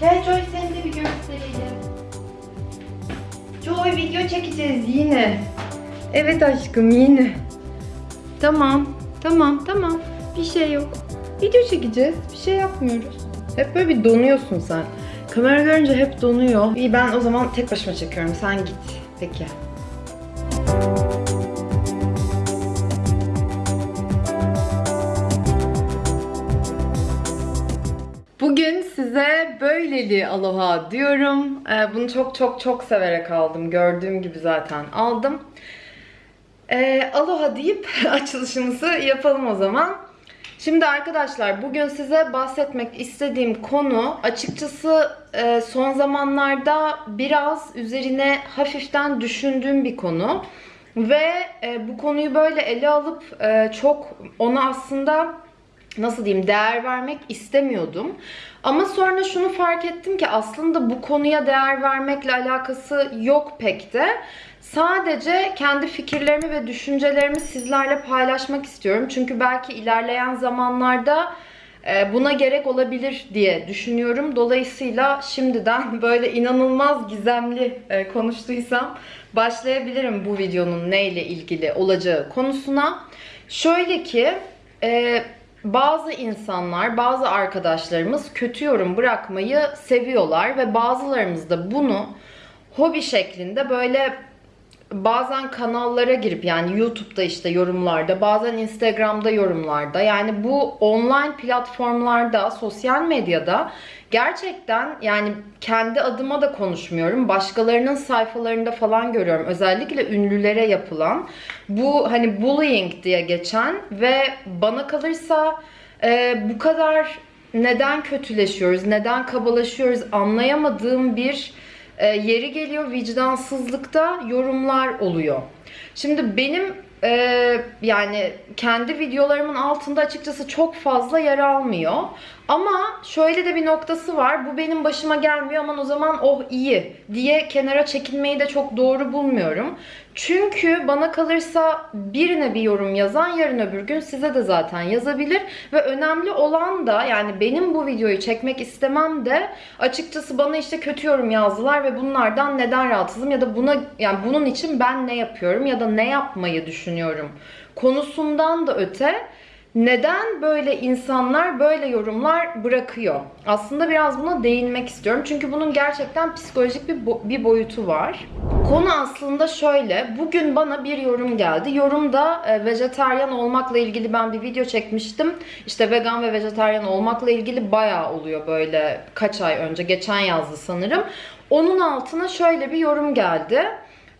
Gel Joy seni de bir gösterelim. Joy video çekeceğiz yine. Evet aşkım yine. Tamam, tamam, tamam. Bir şey yok. Video çekeceğiz. Bir şey yapmıyoruz. Hep böyle bir donuyorsun sen. Kamera görünce hep donuyor. İyi ben o zaman tek başıma çekiyorum. Sen git. Peki. Böyleli aloha diyorum. Ee, bunu çok çok çok severek aldım. Gördüğüm gibi zaten aldım. Ee, aloha deyip açılışımızı yapalım o zaman. Şimdi arkadaşlar bugün size bahsetmek istediğim konu açıkçası e, son zamanlarda biraz üzerine hafiften düşündüğüm bir konu. Ve e, bu konuyu böyle ele alıp e, çok ona aslında nasıl diyeyim değer vermek istemiyordum. Ama sonra şunu fark ettim ki aslında bu konuya değer vermekle alakası yok pek de. Sadece kendi fikirlerimi ve düşüncelerimi sizlerle paylaşmak istiyorum. Çünkü belki ilerleyen zamanlarda e, buna gerek olabilir diye düşünüyorum. Dolayısıyla şimdiden böyle inanılmaz gizemli e, konuştuysam başlayabilirim bu videonun neyle ilgili olacağı konusuna. Şöyle ki e, bazı insanlar, bazı arkadaşlarımız kötü yorum bırakmayı seviyorlar ve bazılarımız da bunu hobi şeklinde böyle bazen kanallara girip yani YouTube'da işte yorumlarda, bazen Instagram'da yorumlarda yani bu online platformlarda, sosyal medyada gerçekten yani kendi adıma da konuşmuyorum. Başkalarının sayfalarında falan görüyorum. Özellikle ünlülere yapılan bu hani bullying diye geçen ve bana kalırsa e, bu kadar neden kötüleşiyoruz, neden kabalaşıyoruz anlayamadığım bir e, yeri geliyor vicdansızlıkta yorumlar oluyor. Şimdi benim e, yani kendi videolarımın altında açıkçası çok fazla yer almıyor. Ama şöyle de bir noktası var. Bu benim başıma gelmiyor aman o zaman oh iyi diye kenara çekilmeyi de çok doğru bulmuyorum. Çünkü bana kalırsa birine bir yorum yazan yarın öbür gün size de zaten yazabilir. Ve önemli olan da yani benim bu videoyu çekmek istemem de açıkçası bana işte kötü yorum yazdılar ve bunlardan neden rahatsızım ya da buna yani bunun için ben ne yapıyorum ya da ne yapmayı düşünüyorum konusundan da öte neden böyle insanlar böyle yorumlar bırakıyor? Aslında biraz buna değinmek istiyorum. Çünkü bunun gerçekten psikolojik bir, bo- bir boyutu var. Konu aslında şöyle. Bugün bana bir yorum geldi. Yorumda e, vejetaryen olmakla ilgili ben bir video çekmiştim. İşte vegan ve vejetaryen olmakla ilgili bayağı oluyor böyle kaç ay önce. Geçen yazdı sanırım. Onun altına şöyle bir yorum geldi.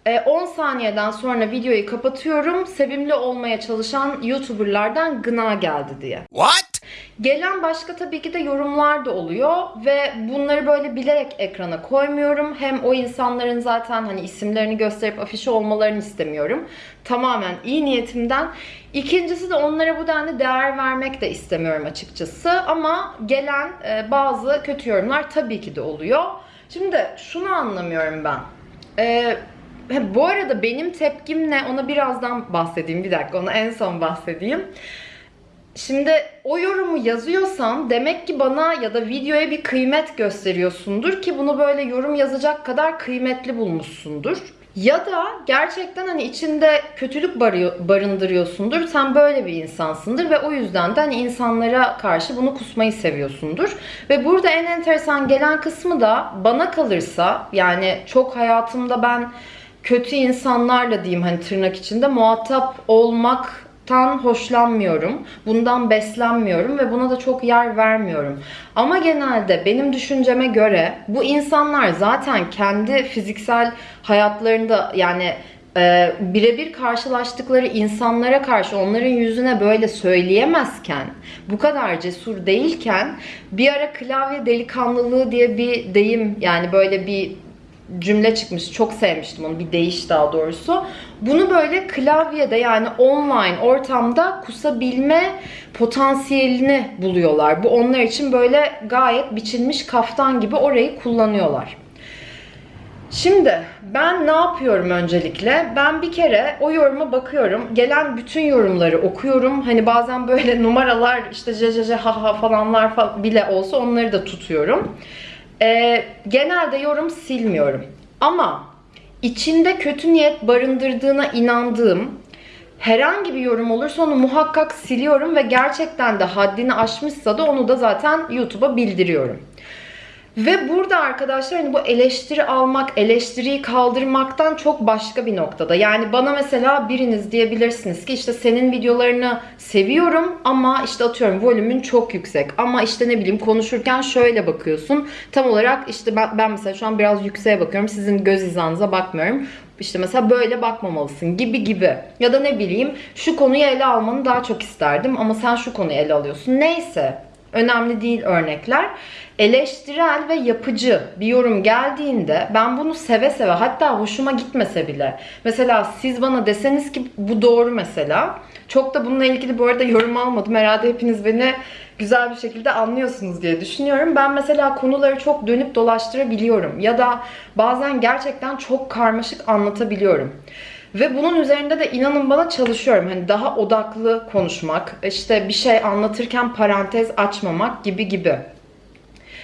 E, 10 saniyeden sonra videoyu kapatıyorum. Sevimli olmaya çalışan YouTuber'lardan gına geldi diye. What? Gelen başka tabii ki de yorumlar da oluyor ve bunları böyle bilerek ekrana koymuyorum. Hem o insanların zaten hani isimlerini gösterip afişe olmalarını istemiyorum. Tamamen iyi niyetimden. İkincisi de onlara bu denli değer vermek de istemiyorum açıkçası. Ama gelen e, bazı kötü yorumlar tabii ki de oluyor. Şimdi şunu anlamıyorum ben. E, Bu arada benim tepkim ne ona birazdan bahsedeyim. Bir dakika ona en son bahsedeyim. Şimdi o yorumu yazıyorsan demek ki bana ya da videoya bir kıymet gösteriyorsundur ki bunu böyle yorum yazacak kadar kıymetli bulmuşsundur. Ya da gerçekten hani içinde kötülük barındırıyorsundur. Sen böyle bir insansındır ve o yüzden de hani insanlara karşı bunu kusmayı seviyorsundur. Ve burada en enteresan gelen kısmı da bana kalırsa yani çok hayatımda ben kötü insanlarla diyeyim hani tırnak içinde muhatap olmaktan hoşlanmıyorum. Bundan beslenmiyorum ve buna da çok yer vermiyorum. Ama genelde benim düşünceme göre bu insanlar zaten kendi fiziksel hayatlarında yani e, birebir karşılaştıkları insanlara karşı onların yüzüne böyle söyleyemezken, bu kadar cesur değilken bir ara klavye delikanlılığı diye bir deyim yani böyle bir cümle çıkmış. Çok sevmiştim onu. Bir değiş daha doğrusu. Bunu böyle klavyede yani online ortamda kusabilme potansiyelini buluyorlar. Bu onlar için böyle gayet biçilmiş kaftan gibi orayı kullanıyorlar. Şimdi ben ne yapıyorum öncelikle? Ben bir kere o yoruma bakıyorum. Gelen bütün yorumları okuyorum. Hani bazen böyle numaralar işte jjj ha ha falanlar fa- bile olsa onları da tutuyorum. Ee, genelde yorum silmiyorum. Ama içinde kötü niyet barındırdığına inandığım herhangi bir yorum olursa onu muhakkak siliyorum ve gerçekten de haddini aşmışsa da onu da zaten YouTube'a bildiriyorum. Ve burada arkadaşlar hani bu eleştiri almak, eleştiriyi kaldırmaktan çok başka bir noktada. Yani bana mesela biriniz diyebilirsiniz ki işte senin videolarını seviyorum ama işte atıyorum volümün çok yüksek. Ama işte ne bileyim konuşurken şöyle bakıyorsun. Tam olarak işte ben, ben mesela şu an biraz yükseğe bakıyorum. Sizin göz hizanıza bakmıyorum. İşte mesela böyle bakmamalısın gibi gibi. Ya da ne bileyim şu konuyu ele almanı daha çok isterdim ama sen şu konuyu ele alıyorsun. Neyse önemli değil örnekler. Eleştirel ve yapıcı bir yorum geldiğinde ben bunu seve seve hatta hoşuma gitmese bile mesela siz bana deseniz ki bu doğru mesela çok da bununla ilgili bu arada yorum almadım. Herhalde hepiniz beni güzel bir şekilde anlıyorsunuz diye düşünüyorum. Ben mesela konuları çok dönüp dolaştırabiliyorum ya da bazen gerçekten çok karmaşık anlatabiliyorum. Ve bunun üzerinde de inanın bana çalışıyorum. Hani daha odaklı konuşmak, işte bir şey anlatırken parantez açmamak gibi gibi.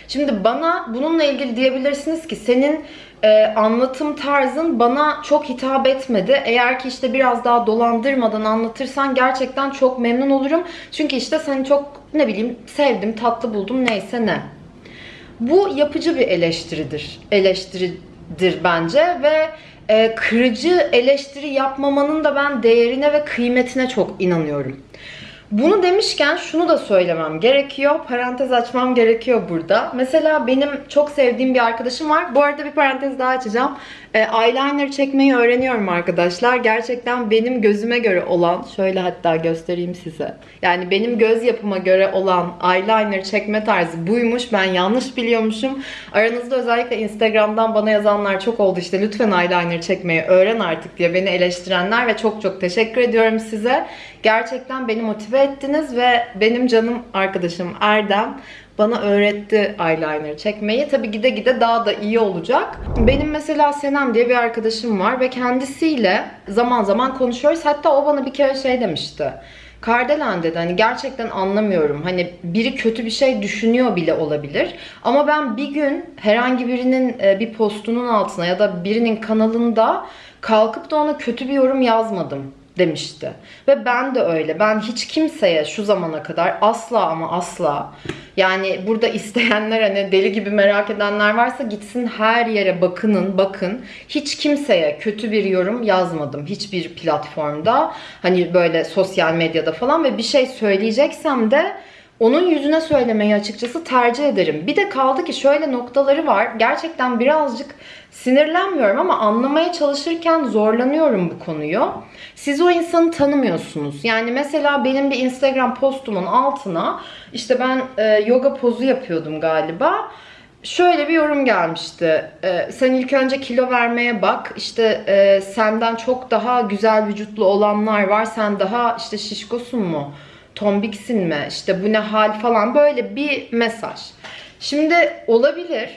Şimdi bana bununla ilgili diyebilirsiniz ki senin e, anlatım tarzın bana çok hitap etmedi. Eğer ki işte biraz daha dolandırmadan anlatırsan gerçekten çok memnun olurum. Çünkü işte seni çok ne bileyim sevdim, tatlı buldum neyse ne. Bu yapıcı bir eleştiridir. Eleştiridir bence ve e, kırıcı eleştiri yapmamanın da ben değerine ve kıymetine çok inanıyorum. Bunu demişken şunu da söylemem gerekiyor. Parantez açmam gerekiyor burada. Mesela benim çok sevdiğim bir arkadaşım var. Bu arada bir parantez daha açacağım. E, eyeliner çekmeyi öğreniyorum arkadaşlar. Gerçekten benim gözüme göre olan, şöyle hatta göstereyim size. Yani benim göz yapıma göre olan eyeliner çekme tarzı buymuş. Ben yanlış biliyormuşum. Aranızda özellikle Instagram'dan bana yazanlar çok oldu. İşte lütfen eyeliner çekmeyi öğren artık diye beni eleştirenler ve çok çok teşekkür ediyorum size. Gerçekten beni motive ettiniz ve benim canım arkadaşım Erdem bana öğretti eyeliner çekmeyi. Tabi gide gide daha da iyi olacak. Benim mesela Senem diye bir arkadaşım var ve kendisiyle zaman zaman konuşuyoruz. Hatta o bana bir kere şey demişti. Kardelen dedi hani gerçekten anlamıyorum. Hani biri kötü bir şey düşünüyor bile olabilir. Ama ben bir gün herhangi birinin e, bir postunun altına ya da birinin kanalında kalkıp da ona kötü bir yorum yazmadım demişti. Ve ben de öyle. Ben hiç kimseye şu zamana kadar asla ama asla yani burada isteyenler hani deli gibi merak edenler varsa gitsin her yere bakının bakın. Hiç kimseye kötü bir yorum yazmadım. Hiçbir platformda. Hani böyle sosyal medyada falan ve bir şey söyleyeceksem de onun yüzüne söylemeyi açıkçası tercih ederim. Bir de kaldı ki şöyle noktaları var. Gerçekten birazcık sinirlenmiyorum ama anlamaya çalışırken zorlanıyorum bu konuyu. Siz o insanı tanımıyorsunuz. Yani mesela benim bir Instagram postumun altına işte ben e, yoga pozu yapıyordum galiba. Şöyle bir yorum gelmişti. E, sen ilk önce kilo vermeye bak. İşte e, senden çok daha güzel vücutlu olanlar var. Sen daha işte şişkosun mu? Tombiksin mi? İşte bu ne hal falan böyle bir mesaj. Şimdi olabilir.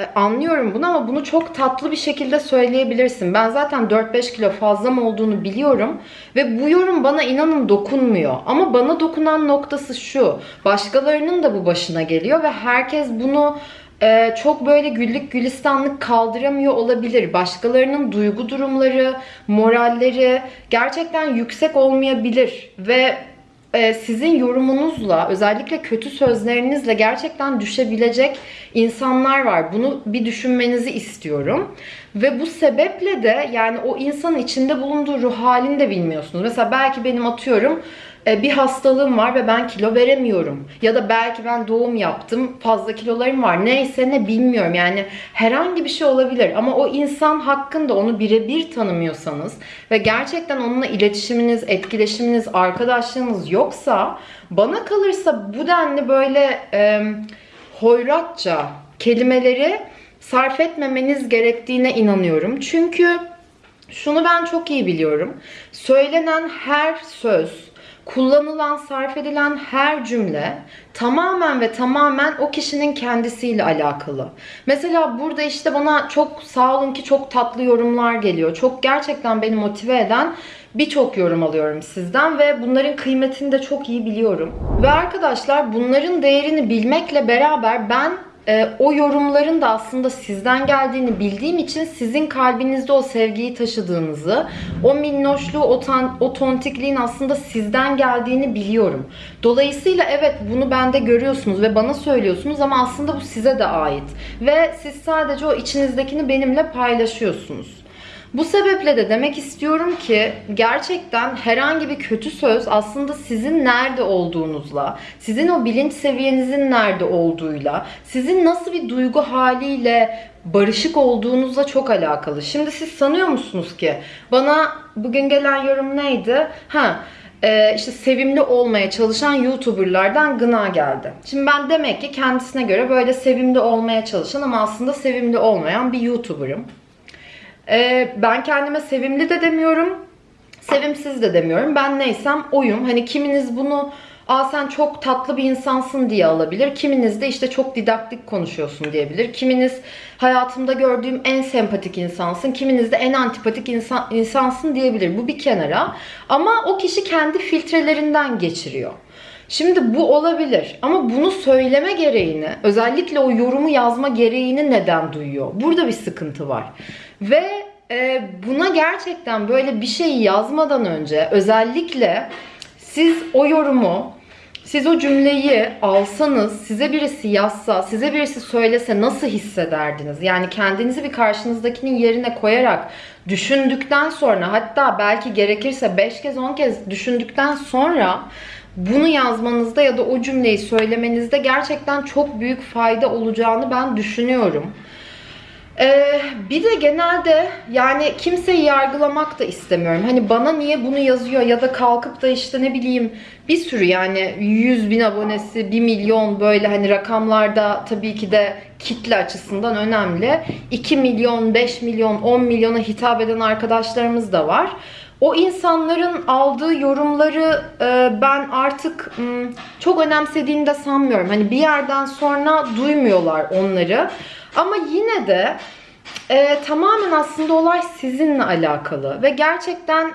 E, Anlıyorum bunu ama bunu çok tatlı bir şekilde söyleyebilirsin. Ben zaten 4-5 kilo fazla mı olduğunu biliyorum ve bu yorum bana inanın dokunmuyor. Ama bana dokunan noktası şu. Başkalarının da bu başına geliyor ve herkes bunu e, çok böyle güllük gülistanlık kaldıramıyor olabilir. Başkalarının duygu durumları, moralleri gerçekten yüksek olmayabilir ve e, sizin yorumunuzla özellikle kötü sözlerinizle gerçekten düşebilecek insanlar var. Bunu bir düşünmenizi istiyorum. Ve bu sebeple de yani o insanın içinde bulunduğu ruh halini de bilmiyorsunuz. Mesela belki benim atıyorum e, bir hastalığım var ve ben kilo veremiyorum. Ya da belki ben doğum yaptım, fazla kilolarım var. Neyse ne bilmiyorum. Yani herhangi bir şey olabilir. Ama o insan hakkında onu birebir tanımıyorsanız ve gerçekten onunla iletişiminiz, etkileşiminiz, arkadaşlığınız yoksa bana kalırsa bu denli böyle e, hoyratça kelimeleri sarf etmemeniz gerektiğine inanıyorum. Çünkü şunu ben çok iyi biliyorum. Söylenen her söz, kullanılan, sarf edilen her cümle tamamen ve tamamen o kişinin kendisiyle alakalı. Mesela burada işte bana çok sağ olun ki çok tatlı yorumlar geliyor. Çok gerçekten beni motive eden birçok yorum alıyorum sizden ve bunların kıymetini de çok iyi biliyorum. Ve arkadaşlar bunların değerini bilmekle beraber ben e, o yorumların da aslında sizden geldiğini bildiğim için sizin kalbinizde o sevgiyi taşıdığınızı, o minnoşluğu, o, tan- o tontikliğin aslında sizden geldiğini biliyorum. Dolayısıyla evet bunu bende görüyorsunuz ve bana söylüyorsunuz ama aslında bu size de ait. Ve siz sadece o içinizdekini benimle paylaşıyorsunuz. Bu sebeple de demek istiyorum ki gerçekten herhangi bir kötü söz aslında sizin nerede olduğunuzla, sizin o bilinç seviyenizin nerede olduğuyla, sizin nasıl bir duygu haliyle barışık olduğunuzla çok alakalı. Şimdi siz sanıyor musunuz ki bana bugün gelen yorum neydi? Ha, e, işte sevimli olmaya çalışan YouTuber'lardan gına geldi. Şimdi ben demek ki kendisine göre böyle sevimli olmaya çalışan ama aslında sevimli olmayan bir YouTuber'ım. Ee, ben kendime sevimli de demiyorum, sevimsiz de demiyorum. Ben neysem oyum. Hani kiminiz bunu Aa sen çok tatlı bir insansın diye alabilir. Kiminiz de işte çok didaktik konuşuyorsun diyebilir. Kiminiz hayatımda gördüğüm en sempatik insansın. Kiminiz de en antipatik insan, insansın diyebilir. Bu bir kenara. Ama o kişi kendi filtrelerinden geçiriyor. Şimdi bu olabilir ama bunu söyleme gereğini, özellikle o yorumu yazma gereğini neden duyuyor? Burada bir sıkıntı var. Ve e, buna gerçekten böyle bir şeyi yazmadan önce özellikle siz o yorumu, siz o cümleyi alsanız, size birisi yazsa, size birisi söylese nasıl hissederdiniz? Yani kendinizi bir karşınızdakinin yerine koyarak düşündükten sonra hatta belki gerekirse 5 kez 10 kez düşündükten sonra bunu yazmanızda ya da o cümleyi söylemenizde gerçekten çok büyük fayda olacağını ben düşünüyorum. Ee, bir de genelde yani kimseyi yargılamak da istemiyorum. Hani bana niye bunu yazıyor ya da kalkıp da işte ne bileyim bir sürü yani 100 bin abonesi, 1 milyon böyle hani rakamlarda tabii ki de kitle açısından önemli. 2 milyon, 5 milyon, 10 milyona hitap eden arkadaşlarımız da var. O insanların aldığı yorumları e, ben artık çok önemsediğini de sanmıyorum. Hani bir yerden sonra duymuyorlar onları. Ama yine de e, tamamen aslında olay sizinle alakalı ve gerçekten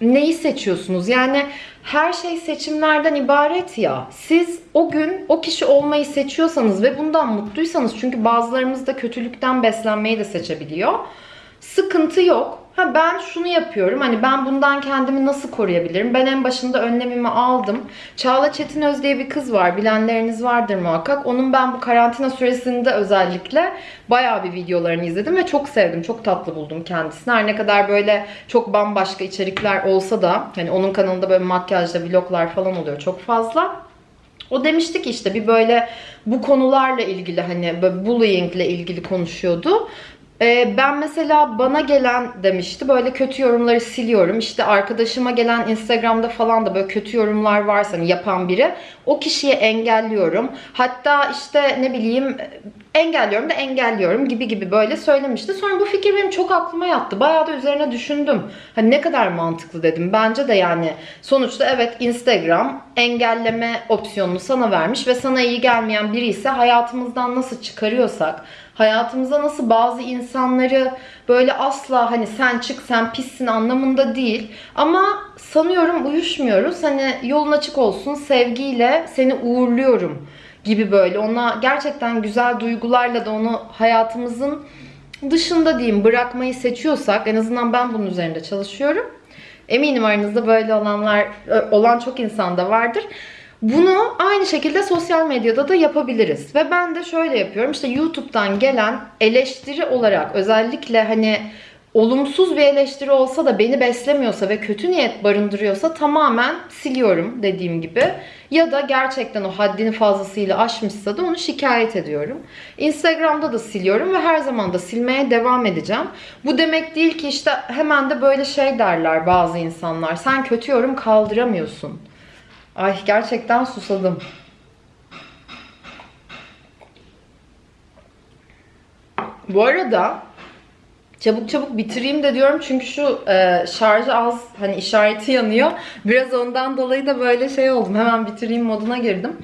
neyi seçiyorsunuz? Yani her şey seçimlerden ibaret ya. Siz o gün o kişi olmayı seçiyorsanız ve bundan mutluysanız çünkü bazılarımız da kötülükten beslenmeyi de seçebiliyor. Sıkıntı yok. Ha ben şunu yapıyorum. Hani ben bundan kendimi nasıl koruyabilirim? Ben en başında önlemimi aldım. Çağla Çetinöz diye bir kız var. Bilenleriniz vardır muhakkak. Onun ben bu karantina süresinde özellikle bayağı bir videolarını izledim ve çok sevdim. Çok tatlı buldum kendisini. Her ne kadar böyle çok bambaşka içerikler olsa da hani onun kanalında böyle makyajla vloglar falan oluyor çok fazla. O demişti ki işte bir böyle bu konularla ilgili hani böyle bullyingle ilgili konuşuyordu. Ee, ben mesela bana gelen demişti böyle kötü yorumları siliyorum. İşte arkadaşıma gelen Instagram'da falan da böyle kötü yorumlar varsa hani yapan biri o kişiyi engelliyorum. Hatta işte ne bileyim engelliyorum da engelliyorum gibi gibi böyle söylemişti. Sonra bu fikir benim çok aklıma yattı. Bayağı da üzerine düşündüm. Hani ne kadar mantıklı dedim. Bence de yani sonuçta evet Instagram engelleme opsiyonunu sana vermiş ve sana iyi gelmeyen biri ise hayatımızdan nasıl çıkarıyorsak hayatımıza nasıl bazı insanları böyle asla hani sen çık sen pissin anlamında değil ama sanıyorum uyuşmuyoruz. Hani yolun açık olsun sevgiyle seni uğurluyorum gibi böyle ona gerçekten güzel duygularla da onu hayatımızın dışında diyeyim bırakmayı seçiyorsak en azından ben bunun üzerinde çalışıyorum. Eminim aranızda böyle olanlar olan çok insan da vardır. Bunu aynı şekilde sosyal medyada da yapabiliriz. Ve ben de şöyle yapıyorum. İşte YouTube'dan gelen eleştiri olarak özellikle hani olumsuz bir eleştiri olsa da beni beslemiyorsa ve kötü niyet barındırıyorsa tamamen siliyorum dediğim gibi. Ya da gerçekten o haddini fazlasıyla aşmışsa da onu şikayet ediyorum. Instagram'da da siliyorum ve her zaman da silmeye devam edeceğim. Bu demek değil ki işte hemen de böyle şey derler bazı insanlar. Sen kötü yorum kaldıramıyorsun. Ay gerçekten susadım. Bu arada çabuk çabuk bitireyim de diyorum çünkü şu e, şarjı az hani işareti yanıyor. Biraz ondan dolayı da böyle şey oldum. Hemen bitireyim moduna girdim.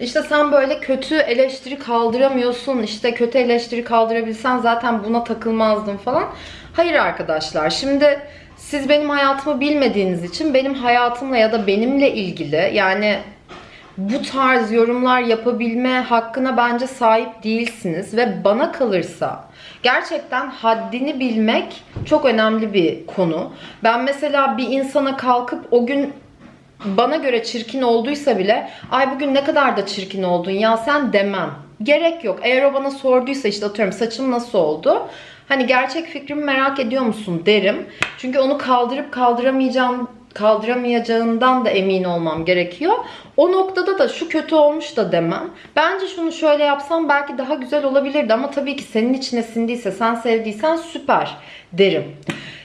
İşte sen böyle kötü eleştiri kaldıramıyorsun. İşte kötü eleştiri kaldırabilsen zaten buna takılmazdın falan. Hayır arkadaşlar. Şimdi siz benim hayatımı bilmediğiniz için benim hayatımla ya da benimle ilgili yani bu tarz yorumlar yapabilme hakkına bence sahip değilsiniz ve bana kalırsa gerçekten haddini bilmek çok önemli bir konu. Ben mesela bir insana kalkıp o gün bana göre çirkin olduysa bile ay bugün ne kadar da çirkin oldun ya sen demem. Gerek yok. Eğer o bana sorduysa işte atıyorum saçım nasıl oldu? Hani gerçek fikrimi merak ediyor musun derim. Çünkü onu kaldırıp kaldıramayacağım kaldıramayacağından da emin olmam gerekiyor. O noktada da şu kötü olmuş da demem. Bence şunu şöyle yapsam belki daha güzel olabilirdi ama tabii ki senin içine sindiyse, sen sevdiysen süper derim.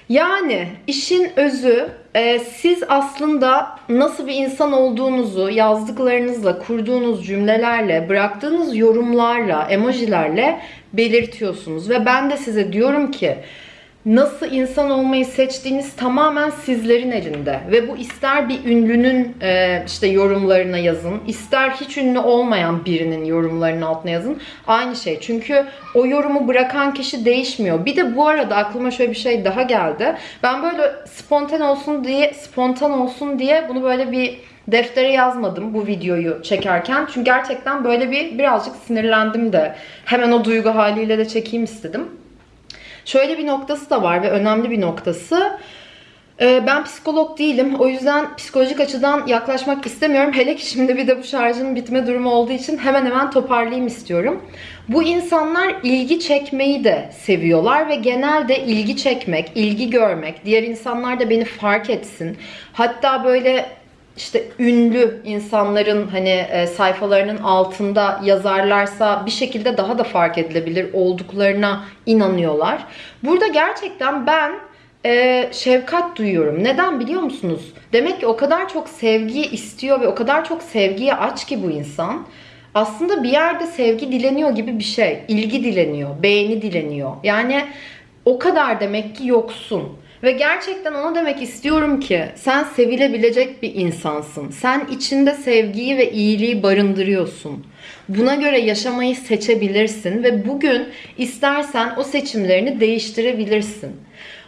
Yani işin özü e, siz aslında nasıl bir insan olduğunuzu yazdıklarınızla, kurduğunuz cümlelerle, bıraktığınız yorumlarla, emojilerle belirtiyorsunuz. Ve ben de size diyorum ki nasıl insan olmayı seçtiğiniz tamamen sizlerin elinde. Ve bu ister bir ünlünün e, işte yorumlarına yazın, ister hiç ünlü olmayan birinin yorumlarının altına yazın. Aynı şey. Çünkü o yorumu bırakan kişi değişmiyor. Bir de bu arada aklıma şöyle bir şey daha geldi. Ben böyle spontan olsun diye, spontan olsun diye bunu böyle bir deftere yazmadım bu videoyu çekerken. Çünkü gerçekten böyle bir birazcık sinirlendim de. Hemen o duygu haliyle de çekeyim istedim. Şöyle bir noktası da var ve önemli bir noktası. Ee, Ben psikolog değilim. O yüzden psikolojik açıdan yaklaşmak istemiyorum. Hele ki şimdi bir de bu şarjın bitme durumu olduğu için hemen hemen toparlayayım istiyorum. Bu insanlar ilgi çekmeyi de seviyorlar ve genelde ilgi çekmek, ilgi görmek, diğer insanlar da beni fark etsin. Hatta böyle işte ünlü insanların hani e, sayfalarının altında yazarlarsa bir şekilde daha da fark edilebilir olduklarına inanıyorlar. Burada gerçekten ben e, şefkat duyuyorum. Neden biliyor musunuz? Demek ki o kadar çok sevgi istiyor ve o kadar çok sevgiye aç ki bu insan. Aslında bir yerde sevgi dileniyor gibi bir şey. İlgi dileniyor, beğeni dileniyor. Yani o kadar demek ki yoksun. Ve gerçekten ona demek istiyorum ki sen sevilebilecek bir insansın. Sen içinde sevgiyi ve iyiliği barındırıyorsun. Buna göre yaşamayı seçebilirsin ve bugün istersen o seçimlerini değiştirebilirsin.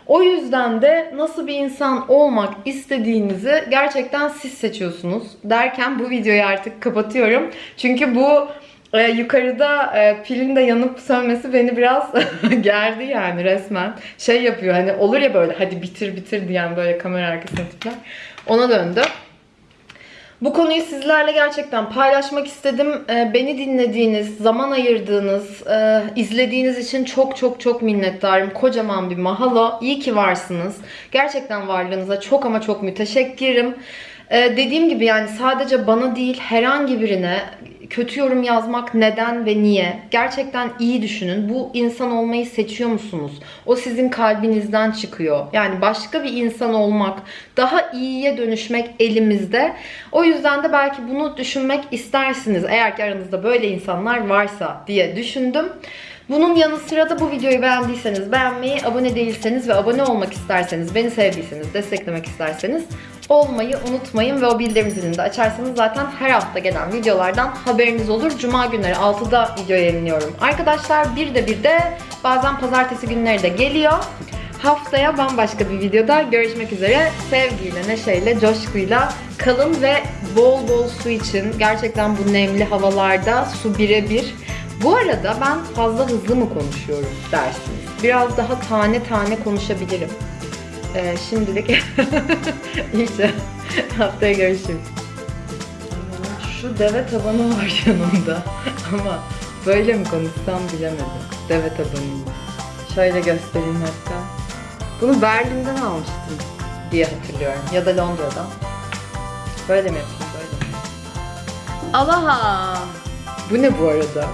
O yüzden de nasıl bir insan olmak istediğinizi gerçekten siz seçiyorsunuz derken bu videoyu artık kapatıyorum. Çünkü bu e, yukarıda e, pilin de yanıp sönmesi beni biraz gerdi yani resmen. Şey yapıyor hani olur ya böyle hadi bitir bitir diyen böyle kamera arkasına tipler. Ona döndü. Bu konuyu sizlerle gerçekten paylaşmak istedim. Ee, beni dinlediğiniz, zaman ayırdığınız, e, izlediğiniz için çok çok çok minnettarım. Kocaman bir mahalo. İyi ki varsınız. Gerçekten varlığınıza çok ama çok müteşekkirim. Ee, dediğim gibi yani sadece bana değil herhangi birine kötü yorum yazmak neden ve niye? Gerçekten iyi düşünün. Bu insan olmayı seçiyor musunuz? O sizin kalbinizden çıkıyor. Yani başka bir insan olmak, daha iyiye dönüşmek elimizde. O yüzden de belki bunu düşünmek istersiniz. Eğer ki aranızda böyle insanlar varsa diye düşündüm. Bunun yanı sıra da bu videoyu beğendiyseniz beğenmeyi, abone değilseniz ve abone olmak isterseniz, beni sevdiyseniz, desteklemek isterseniz olmayı unutmayın ve o bildirim zilini de açarsanız zaten her hafta gelen videolardan haberiniz olur. Cuma günleri 6'da video yayınlıyorum. Arkadaşlar bir de bir de bazen pazartesi günleri de geliyor. Haftaya bambaşka bir videoda görüşmek üzere. Sevgiyle, neşeyle, coşkuyla kalın ve bol bol su için. Gerçekten bu nemli havalarda su birebir. Bu arada ben fazla hızlı mı konuşuyorum dersiniz. Biraz daha tane tane konuşabilirim. Ee, şimdilik iyice haftaya görüşürüz. Şu deve tabanı var yanımda ama böyle mi konuşsam bilemedim. Deve tabanıyla. Şöyle göstereyim hatta. Bunu Berlin'den almıştım diye hatırlıyorum. Ya da Londra'dan. Böyle mi yapayım böyle mi? Alaha! Bu ne bu arada?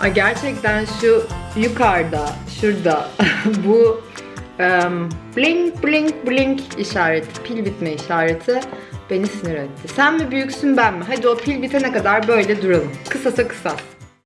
Aa, gerçekten şu yukarıda, şurada bu blink blink blink işareti, pil bitme işareti beni sinir etti. Sen mi büyüksün ben mi? Hadi o pil bitene kadar böyle duralım. Kısasa kısas.